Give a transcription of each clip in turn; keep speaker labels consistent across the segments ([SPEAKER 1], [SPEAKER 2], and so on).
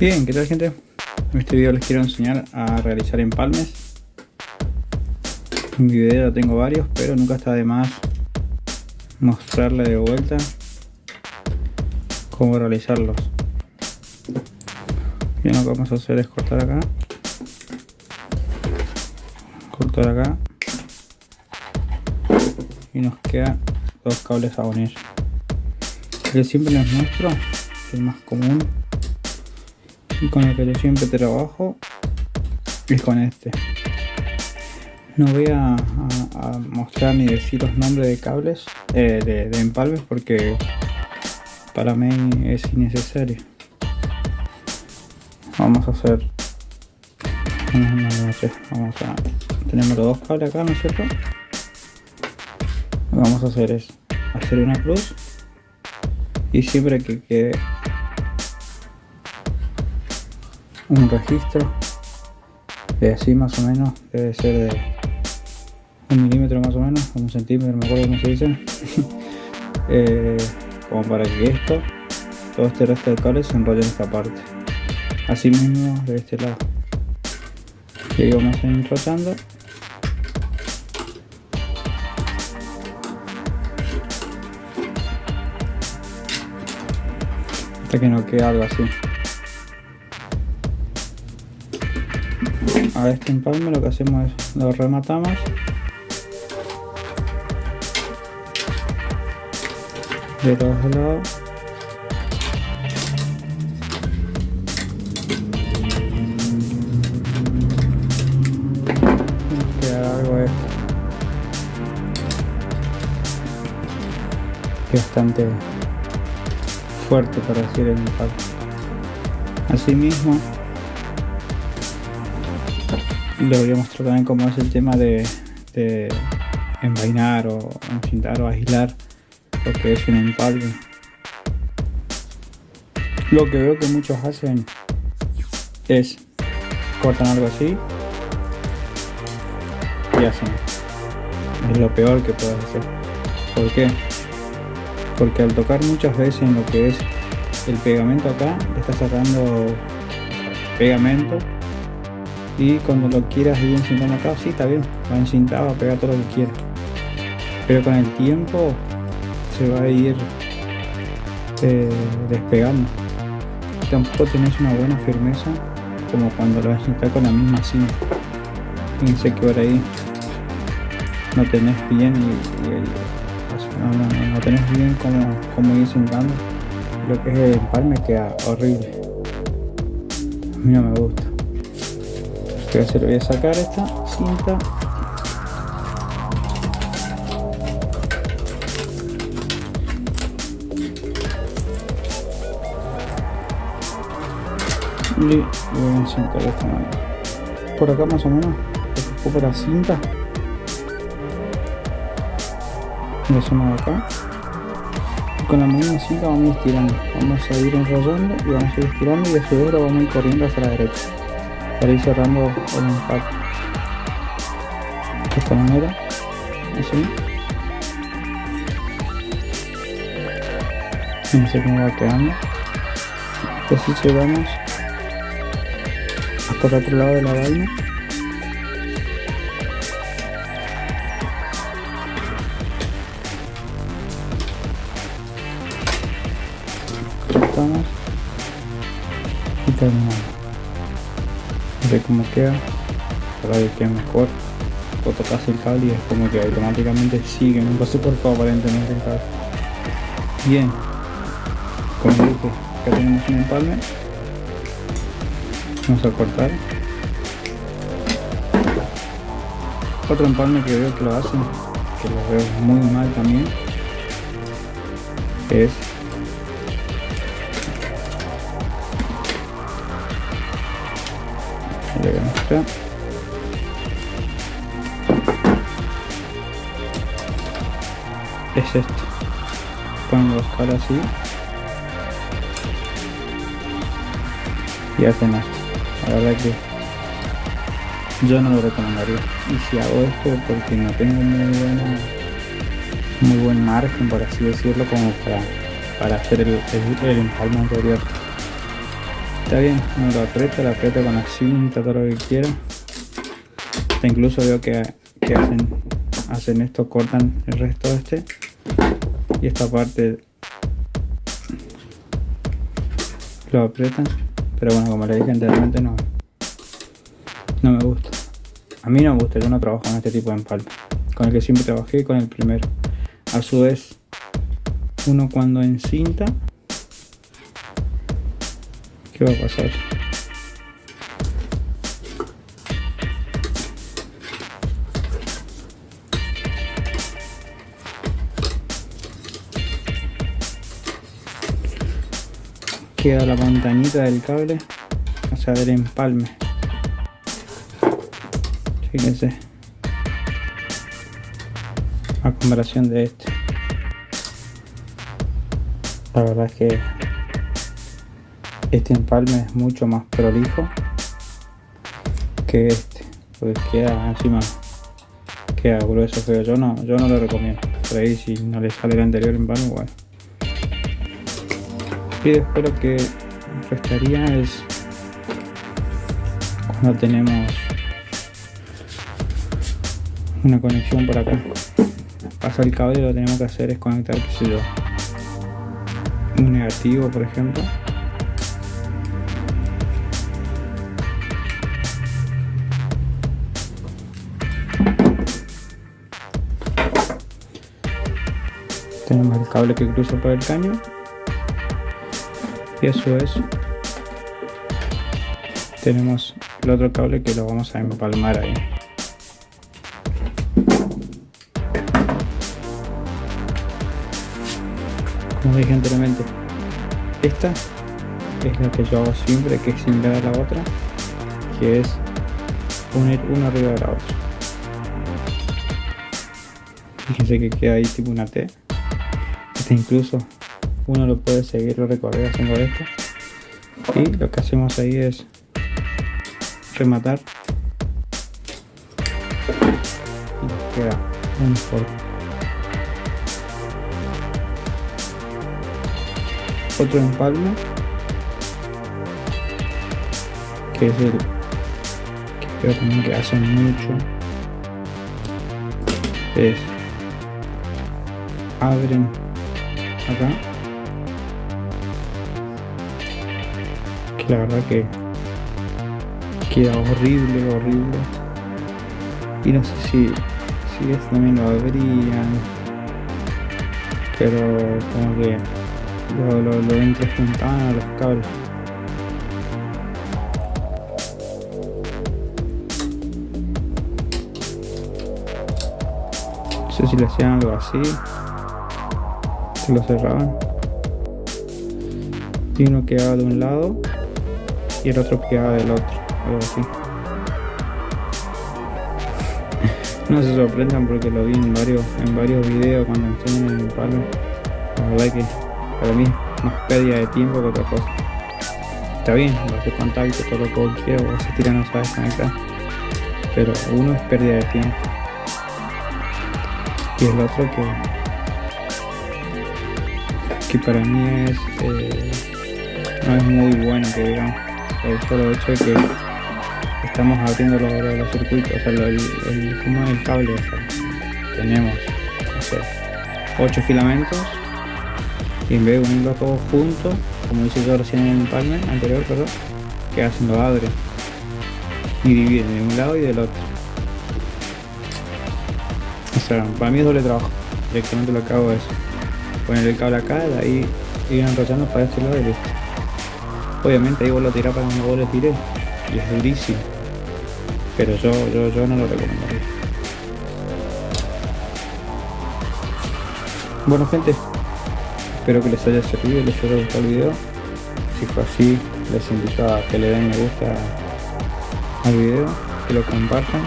[SPEAKER 1] Bien, ¿qué tal gente? En este video les quiero enseñar a realizar empalmes. En mi video tengo varios, pero nunca está de más mostrarle de vuelta cómo realizarlos. Bien, lo que vamos a hacer es cortar acá, cortar acá y nos queda dos cables a unir. El que siempre les muestro, el más común y con el que yo siempre trabajo es con este. No voy a, mostrar ni decir los nombres de cables eh, de, empalmes porque para mí es innecesario. Vamos a hacer vamos a tenemos los dos cables acá no es cierto lo que vamos a hacer es hacer una cruz y siempre que quede un registro de así más o menos debe ser de un milímetro más o menos un centímetro me acuerdo cómo se dice. Eh, como para que esto todo este resto de cables se enrolle en esta parte. Así mismo de este lado. A ir enrollando. Hasta que no quede algo así a este empalme lo que hacemos es lo rematamos. De los lados. Bastante fuerte para decir el impacto así les voy a mostrar también cómo es el tema de, envainar o encintar o aislar lo que es un empalme lo que veo que muchos hacen es cortan algo así y hacen. Es lo peor que puedes hacer. ¿por qué? porque al tocar muchas veces en lo que es el pegamento acá está sacando pegamento y cuando lo quieras ir encintando acá, sí está bien, va encintado, va a pegar todo lo que quiera pero con el tiempo se va a ir eh, despegando. Tampoco tenés una buena firmeza como cuando lo vas a con la misma cinta. Fíjense que por ahí no tenés bien y, no, tenés bien como, como ir sentando. Lo que es el empalme queda horrible. A mí no me gusta voy a hacer voy a sacar esta cinta. Y voy a encintar de esta manera por acá más o menos ocupo la cinta. Lo hacemos acá. Y con la misma cinta vamos a ir estirando. Vamos a ir enrollando y vamos a ir estirando y de vez vamos a ir corriendo hacia la derecha para ir cerrando el impacto de esta manera así. No sé cómo va quedando. Así llegamos hasta el otro lado de la vaina. Y terminamos ve cómo queda para que quede mejor. O tocas el cable y es como que automáticamente sigue por favor aparentemente el cable bien. Como dije acá tenemos un empalme. Vamos a cortar. Otro empalme que veo que lo hacen que lo veo muy mal también es es esto. Ponen los caras así. Y hacen esto. La verdad que yo no lo recomendaría. Y si hago esto porque no tengo muy buena muy buen margen por así decirlo como para, para hacer el, el, el empalme anterior está bien, uno lo aprieta, lo aprieta con la cinta, todo lo que quiera. incluso veo que, hacen, hacen esto, cortan el resto de este. Y esta parte lo aprietan. Pero bueno, como le dije anteriormente, no, no me gusta. A mí no me gusta, yo no trabajo con este tipo de empalme. Con el que siempre trabajé, con el primero. A su vez, uno cuando encinta, ¿qué va a pasar? queda la montañita del cable. O sea del empalme. Fíjense. A comparación de este. La verdad es que este empalme es mucho más prolijo que este. Porque queda encima queda grueso feo yo no yo no lo recomiendo. Por ahí si no le sale el anterior empalme bueno y después lo que restaría es cuando tenemos una conexión por acá. Pasa el cable lo que tenemos que hacer es conectar qué sé yo un negativo por ejemplo cable que cruza por el caño. Y eso es. Tenemos el otro cable que lo vamos a empalmar ahí. Como dije anteriormente esta es la que yo hago siempre que es similar a la otra que es poner una arriba de la otra. Fíjense que queda ahí tipo una T incluso uno lo puede seguir o recorrer haciendo esto. Y lo que hacemos ahí es rematar. Y queda un otro empalme que es el que creo también que hacen mucho. Es abren acá la verdad que queda horrible, horrible. Y no sé si, si esto también lo abrían, pero como que lo, lo, lo a los cables. No sé si le hacían algo así, lo cerraban. Y uno quedaba de un lado y el otro queda del otro, algo así. no se sorprendan porque lo vi en varios, en varios videos cuando enseñan el palo. La verdad que para mí es más pérdida de tiempo que otra cosa. Está bien, lo hace contacto, todo lo que quiero, o se tira no sabes conectar. Pero uno es pérdida de tiempo. Y el otro que que para mí es eh, no es muy bueno que digamos por solo hecho de que estamos abriendo los, circuitos, o sea, el, el, como el cable, tenemos, no sé, 8 filamentos y en vez de unirlos todos juntos, como hice yo recién en el empalme anterior, perdón, que hacen lo abre y dividen de un lado y del otro. O sea, para mí es doble trabajo, directamente lo que hago es poner el cable acá, de ahí ir enrollando para este lado y listo. Obviamente ahí vos lo tirás para donde vos lo tiré y es durísimo. Pero yo, yo, yo no lo recomendaría. Bueno gente, espero que les haya servido, les haya gustado el video. Si fue así, les invito a que le den me gusta al video, que lo compartan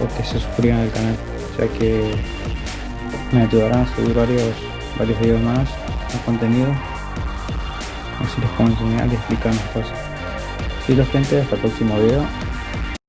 [SPEAKER 1] o que se suscriban al canal, ya que me ayudarán a subir varios, varios videos más, más contenido así les puedo enseñar y explicar más cosas. Y la gente, hasta el próximo video.